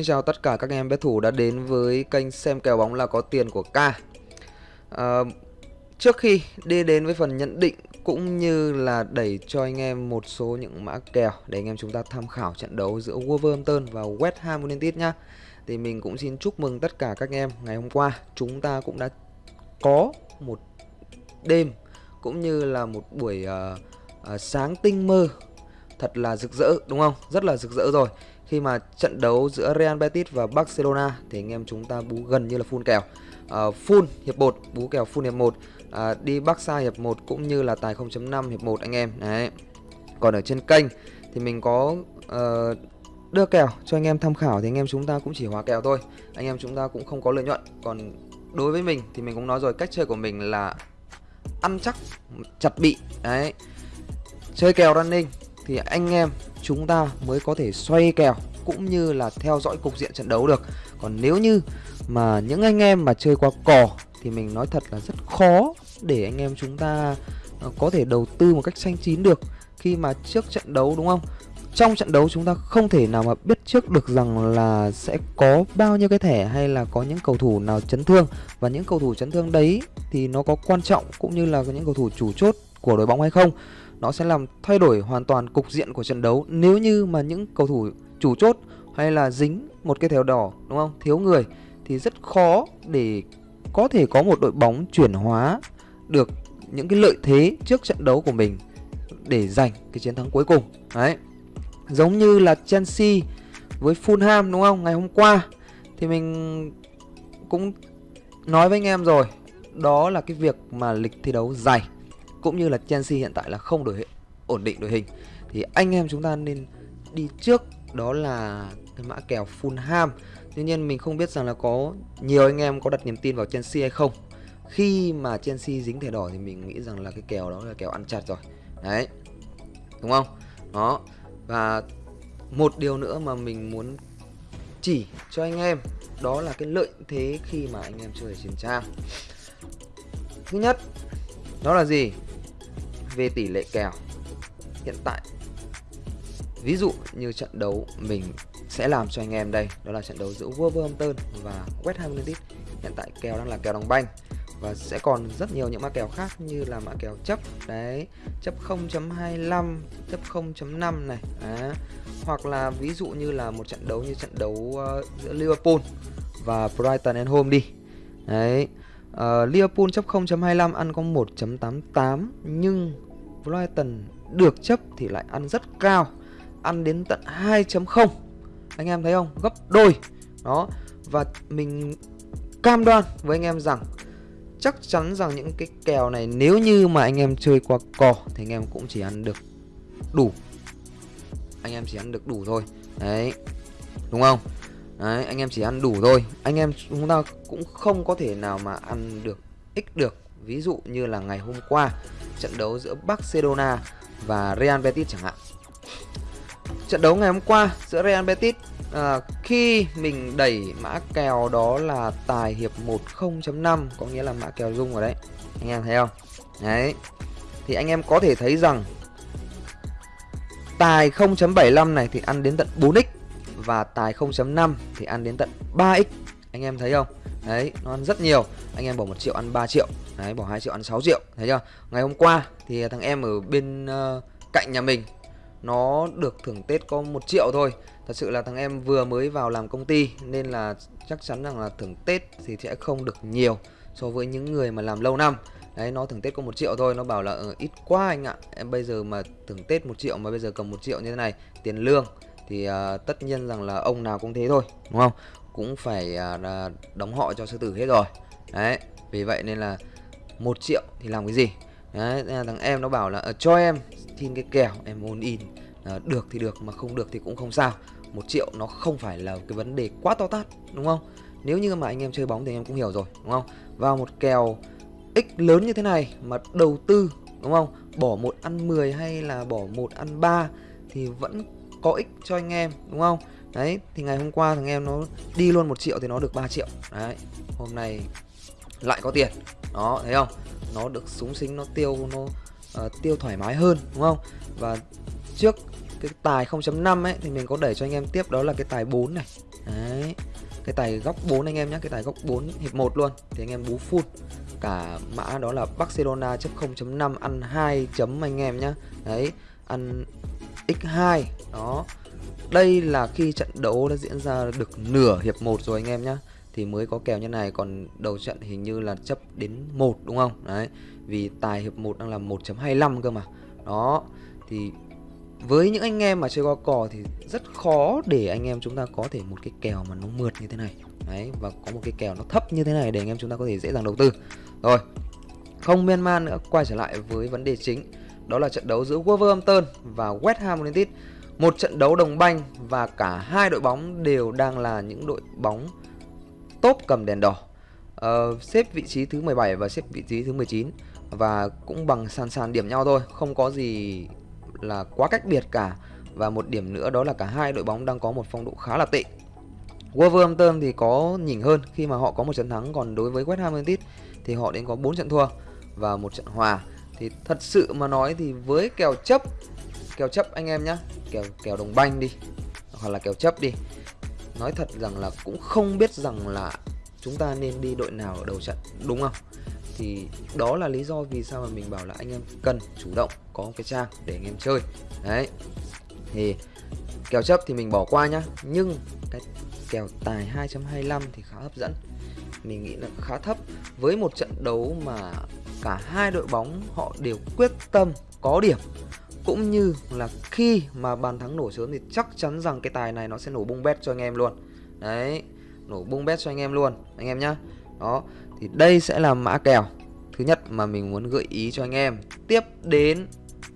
Xin chào tất cả các em bet thủ đã đến với kênh xem kèo bóng là có tiền của K à, ờ, Trước khi đi đến với phần nhận định cũng như là đẩy cho anh em một số những mã kèo để anh em chúng ta tham khảo trận đấu giữa Wolverhampton và West Ham United nhá Thì mình cũng xin chúc mừng tất cả các em ngày hôm qua. Chúng ta cũng đã có một đêm cũng như là một buổi uh, uh, sáng tinh mơ thật là rực rỡ đúng không? Rất là rực rỡ rồi khi mà trận đấu giữa Real Betis và Barcelona thì anh em chúng ta bú gần như là full kèo. Uh, full hiệp 1, bú kèo full hiệp 1, uh, à, đi Barca hiệp 1 cũng như là tài 0.5 hiệp 1 anh em. Đấy. Còn ở trên kênh thì mình có uh, đưa kèo cho anh em tham khảo thì anh em chúng ta cũng chỉ hòa kèo thôi. Anh em chúng ta cũng không có lợi nhuận. Còn đối với mình thì mình cũng nói rồi cách chơi của mình là ăn chắc chặt bị. Đấy. Chơi kèo running thì anh em chúng ta mới có thể xoay kèo cũng như là theo dõi cục diện trận đấu được. Còn nếu như mà những anh em mà chơi qua cò thì mình nói thật là rất khó để anh em chúng ta ờ, có thể đầu tư một cách xanh chín được khi mà trước trận đấu, đúng không? Trong trận đấu chúng ta không thể nào mà biết trước được rằng là sẽ có bao nhiêu cái thẻ hay là có những cầu thủ nào chấn thương. Và những cầu thủ chấn thương đấy thì nó có quan trọng cũng như là những cầu thủ chủ chốt của đội bóng hay không nó sẽ làm thay đổi hoàn toàn cục diện của trận đấu nếu như mà những cầu thủ chủ chốt hay là dính một cái thẻ đỏ, đúng không? Thiếu người thì rất khó để có thể có một đội bóng chuyển hóa được những cái lợi thế trước trận đấu của mình để giành cái chiến thắng cuối cùng. Đấy. Giống như là Chelsea với Fulham, đúng không? Ngày hôm qua thì mình cũng nói với anh em rồi, đó là cái việc mà lịch thi đấu dài cũng như là Chelsea hiện tại là không đổi ổn định đội hình. Thì anh em chúng ta nên đi trước, đó là cái mã kèo Fulham. Tuy nhiên mình không biết rằng là có nhiều anh em có đặt niềm tin vào Chelsea hay không. Khi mà Chelsea dính thẻ đỏ thì mình nghĩ rằng là cái kèo đó là kèo ăn chặt rồi. Đấy, đúng không? Đó, và một điều nữa mà mình muốn chỉ cho anh em, đó là cái lợi thế khi mà anh em chơi ở trên trang. Thứ nhất, đó là gì? Về tỷ lệ kèo hiện tại. Ví dụ như trận đấu mình sẽ làm cho anh em đây đó là trận đấu giữa Wolverhampton và West Ham United. Hiện tại kèo đang là kèo đồng banh và sẽ còn rất nhiều những mã kèo khác như là mã kèo chấp đấy chấp 0.25 chấp 0.5 này đấy. hoặc là ví dụ như là một trận đấu như trận đấu uh, giữa Liverpool và Brighton and Home đi đấy uh, Liverpool chấp 0.25 ăn có 1.88 nhưng Brighton được chấp thì lại ăn rất cao ăn đến tận 2.0 anh em thấy không? Gấp đôi. Đó. Và mình cam đoan với anh em rằng chắc chắn rằng những cái kèo này nếu như mà anh em chơi qua cò thì anh em cũng chỉ ăn được đủ. Anh em chỉ ăn được đủ thôi. Đấy. Đúng không? Đấy anh em chỉ ăn đủ thôi. Anh em chúng ta cũng không có thể nào mà ăn được x được. Ví dụ như là ngày hôm qua trận đấu giữa Barcelona và Real Betis chẳng hạn. Trận đấu ngày hôm qua giữa Real Betis à, khi mình đẩy mã kèo đó là tài hiệp 1 0.5 có nghĩa là mã kèo rung ở đấy. Anh em thấy không? Đấy. Thì anh em có thể thấy rằng tài 0.75 này thì ăn đến tận 4x và tài 0.5 thì ăn đến tận 3x anh em thấy không? Đấy nó ăn rất nhiều. Anh em bỏ một triệu ăn 3 triệu. Đấy bỏ 2 triệu ăn 6 triệu. Thấy chưa? Ngày hôm qua thì thằng em ở bên uh, cạnh nhà mình nó được thưởng Tết có một triệu thôi. Thật sự là thằng em vừa mới vào làm công ty Nên là chắc chắn rằng là thưởng Tết thì sẽ không được nhiều So với những người mà làm lâu năm. Đấy nó thưởng Tết có một triệu thôi. Nó bảo là ừ, ít quá anh ạ. Em bây giờ mà thưởng Tết một triệu mà bây giờ cầm một triệu như thế này Tiền lương. Thì uh, tất nhiên rằng là ông nào cũng thế thôi Đúng không? Cũng phải uh, đóng họ cho sư tử hết rồi. Đấy Vì vậy nên là một triệu thì làm cái gì? Đấy, thằng em nó bảo là uh, cho em xin cái kèo em muốn in. Uh, được thì được mà không được thì cũng không sao. Một triệu nó không phải là cái vấn đề quá to tát đúng không? Nếu như mà anh em chơi bóng thì anh em cũng hiểu rồi đúng không? Vào một kèo x lớn như thế này mà đầu tư đúng không? Bỏ một ăn 10 hay là bỏ một ăn 3 thì vẫn có ích cho anh em đúng không? Đấy thì ngày hôm qua thằng em nó đi luôn một triệu thì nó được 3 triệu. Đấy hôm nay lại có tiền. Đó thấy không? Nó được súng xính nó tiêu nó uh, tiêu thoải mái hơn đúng không? Và trước cái tài 0.5 ấy thì mình có đẩy cho anh em tiếp đó là cái tài 4 này. Đấy cái tài góc 4 anh em nhé cái tài góc 4 hiệp 1 luôn. Thì anh em bú full. Cả mã đó là Barcelona chấp 0.5 ăn 2 chấm anh em nhé đấy ăn x2 đó. Đây là khi trận đấu đã diễn ra được nửa hiệp 1 rồi anh em nhé thì mới có kèo như này, còn đầu trận hình như là chấp đến 1 đúng không? Đấy. Vì tài hiệp 1 đang là 1.25 cơ mà. Đó. Thì với những anh em mà chơi qua cò thì rất khó để anh em chúng ta có thể một cái kèo mà nó mượt như thế này. Đấy, và có một cái kèo nó thấp như thế này để anh em chúng ta có thể dễ dàng đầu tư. Rồi, không miên man nữa, quay trở lại với vấn đề chính đó là trận đấu giữa Wolverhampton và West Ham United. Một trận đấu đồng banh và cả hai đội bóng đều đang là những đội bóng top cầm đèn đỏ. Uh, xếp vị trí thứ 17 và xếp vị trí thứ 19 và cũng bằng sàn sàn điểm nhau thôi không có gì là quá cách biệt cả. Và một điểm nữa đó là cả hai đội bóng đang có một phong độ khá là tệ. Wolverhampton thì có nhỉnh hơn khi mà họ có một trận thắng còn đối với West Ham United thì họ đến có 4 trận thua và một trận hòa thì thật sự mà nói thì với kèo chấp kèo chấp anh em nhá, kèo kèo đồng banh đi, hoặc là kèo chấp đi, nói thật rằng là cũng không biết rằng là chúng ta nên đi đội nào ở đầu trận, đúng không? Thì đó là lý do vì sao mà mình bảo là anh em cần chủ động có cái trang để anh em chơi. Đấy. Thì kèo chấp thì mình bỏ qua nhá, nhưng cái kèo tài 2.25 thì khá hấp dẫn. Mình nghĩ là khá thấp. Với một trận đấu mà cả hai đội bóng họ đều quyết tâm, có điểm. Cũng như là khi mà bàn thắng nổ sớm thì chắc chắn rằng cái tài này nó sẽ nổ bung bét cho anh em luôn. Đấy, nổ bung bét cho anh em luôn, anh em nhá. Đó, thì đây sẽ là mã kèo thứ nhất mà mình muốn gợi ý cho anh em. Tiếp đến,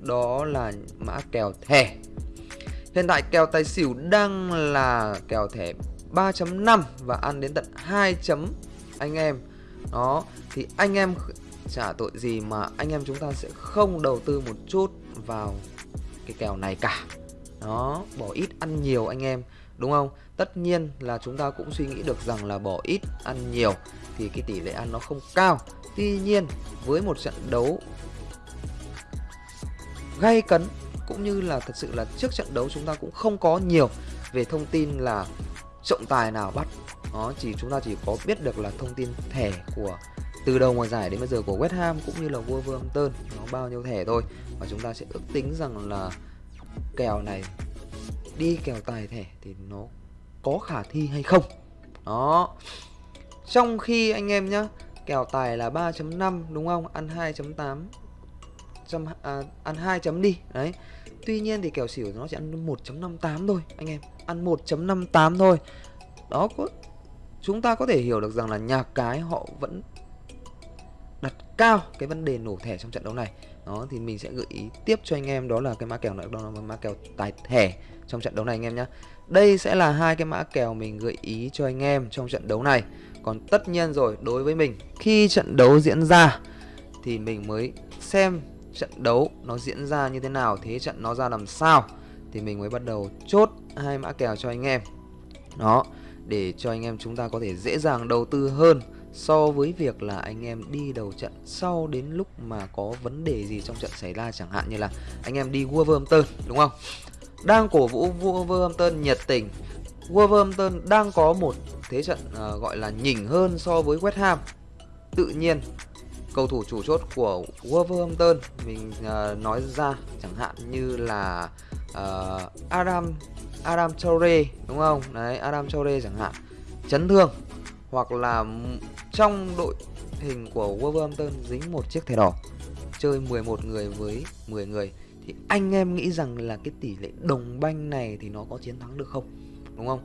đó là mã kèo thẻ. Hiện tại kèo tài xỉu đang là kèo thẻ 3.5 và ăn đến tận 2 chấm anh em. Đó, thì anh em trả tội gì mà anh em chúng ta sẽ không đầu tư một chút vào cái kèo này cả. Đó, bỏ ít ăn nhiều anh em, đúng không? Tất nhiên là chúng ta cũng suy nghĩ được rằng là bỏ ít ăn nhiều thì cái tỷ lệ ăn nó không cao. Tuy nhiên, với một trận đấu gay cấn cũng như là thật sự là trước trận đấu chúng ta cũng không có nhiều về thông tin là trọng tài nào bắt. Đó, chỉ chúng ta chỉ có biết được là thông tin thẻ của từ đầu mùa giải đến bây giờ của West Ham cũng như là Wolverhampton nó bao nhiêu thẻ thôi. Và chúng ta sẽ ước tính rằng là kèo này đi kèo tài thẻ thì nó có khả thi hay không? Đó. Trong khi anh em nhá kèo tài là 3.5 đúng không? Ăn 2.8 trăm à, ăn 2 chấm đi. Đấy. Tuy nhiên thì kèo xỉu nó chỉ ăn 1.58 thôi anh em. Ăn 1.58 thôi. Đó có chúng ta có thể hiểu được rằng là nhà cái họ vẫn đặt cao cái vấn đề nổ thẻ trong trận đấu này. Đó, thì mình sẽ gợi ý tiếp cho anh em, đó là cái mã kèo nữa đó là mã kèo tài thẻ trong trận đấu này anh em nhé đây sẽ là hai cái mã kèo mình gợi ý cho anh em trong trận đấu này. Còn tất nhiên rồi, đối với mình, khi trận đấu diễn ra thì mình mới xem trận đấu nó diễn ra như thế nào, thế trận nó ra làm sao, thì mình mới bắt đầu chốt hai mã kèo cho anh em. Đó, để cho anh em chúng ta có thể dễ dàng đầu tư hơn so với việc là anh em đi đầu trận sau đến lúc mà có vấn đề gì trong trận xảy ra chẳng hạn như là anh em đi Wolverhampton đúng không? Đang cổ vũ Wolverhampton nhiệt tình. Wolverhampton đang có một thế trận uh, gọi là nhỉnh hơn so với West Ham. Tự nhiên cầu thủ chủ chốt của Wolverhampton mình uh, nói ra chẳng hạn như là uh, Adam Adam Traore đúng không? Đấy Adam Traore chẳng hạn. Chấn thương hoặc là trong đội hình của Wolverhampton dính một chiếc thẻ đỏ, chơi 11 người với 10 người, thì anh em nghĩ rằng là cái tỷ lệ đồng banh này thì nó có chiến thắng được không? Đúng không?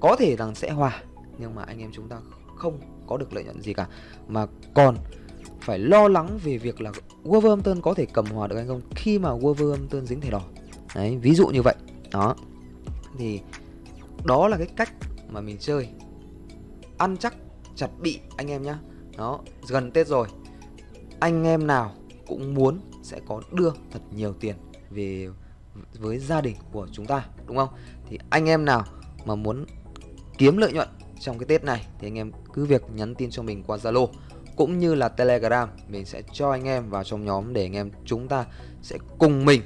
Có thể rằng sẽ hòa, nhưng mà anh em chúng ta không có được lợi nhuận gì cả. Mà còn phải lo lắng về việc là Wolverhampton có thể cầm hòa được hay không khi mà Wolverhampton dính thẻ đỏ. Đấy, ví dụ như vậy. Đó. Thì đó là cái cách mà mình chơi. Ăn chắc chặt bị anh em nhá. Đó, gần tết rồi. Anh em nào cũng muốn sẽ có đưa thật nhiều tiền về với gia đình của chúng ta, đúng không? Thì anh em nào mà muốn kiếm lợi nhuận trong cái tết này thì anh em cứ việc nhắn tin cho mình qua zalo cũng như là telegram. Mình sẽ cho anh em vào trong nhóm để anh em chúng ta sẽ cùng mình,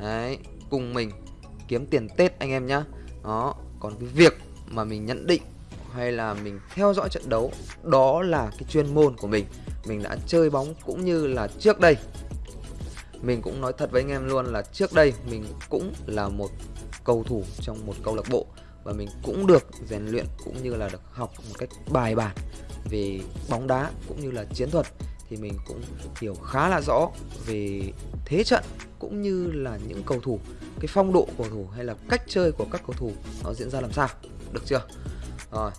đấy, cùng mình kiếm tiền tết anh em nhá. Đó, còn cái việc mà mình nhận định hay là mình theo dõi trận đấu, đó là cái chuyên môn của mình. Mình đã chơi bóng cũng như là trước đây. Mình cũng nói thật với anh em luôn là trước đây mình cũng là một cầu thủ trong một câu lạc bộ và mình cũng được rèn luyện cũng như là được học một cách bài bản về bóng đá cũng như là chiến thuật. Thì mình cũng hiểu khá là rõ về thế trận cũng như là những cầu thủ, cái phong độ cầu thủ hay là cách chơi của các cầu thủ nó diễn ra làm sao. Được chưa? Rồi,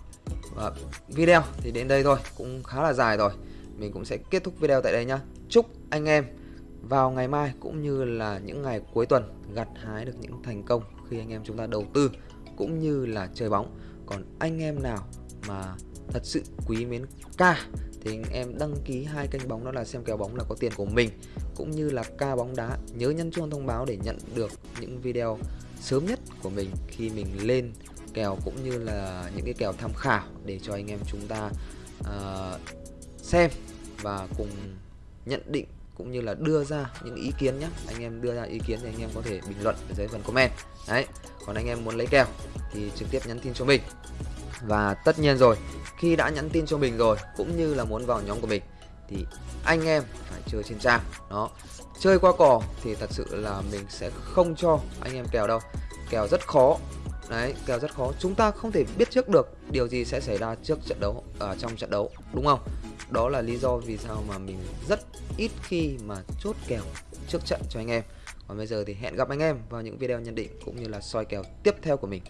và video thì đến đây thôi, cũng khá là dài rồi. Mình cũng sẽ kết thúc video tại đây nhá. Chúc anh em vào ngày mai cũng như là những ngày cuối tuần gặt hái được những thành công khi anh em chúng ta đầu tư cũng như là chơi bóng. Còn anh em nào mà thật sự quý mến ca thì anh em đăng ký hai kênh bóng đó là xem kèo bóng là có tiền của mình, cũng như là ca bóng đá. Nhớ nhấn chuông thông báo để nhận được những video sớm nhất của mình khi mình lên kèo cũng như là những cái kèo tham khảo để cho anh em chúng ta uh, xem và cùng nhận định cũng như là đưa ra những ý kiến nhé. Anh em đưa ra ý kiến thì anh em có thể bình luận ở dưới phần comment. Đấy còn anh em muốn lấy kèo thì trực tiếp nhắn tin cho mình. Và tất nhiên rồi khi đã nhắn tin cho mình rồi cũng như là muốn vào nhóm của mình thì anh em phải chơi trên trang. Đó chơi qua cò thì thật sự là mình sẽ không cho anh em kèo đâu. Kèo rất khó đấy kèo rất khó. Chúng ta không thể biết trước được điều gì sẽ xảy ra trước trận đấu ở uh, trong trận đấu đúng không? Đó là lý do vì sao mà mình rất ít khi mà chốt kèo trước trận cho anh em. Còn bây giờ thì hẹn gặp anh em vào những video nhận định cũng như là soi kèo tiếp theo của mình.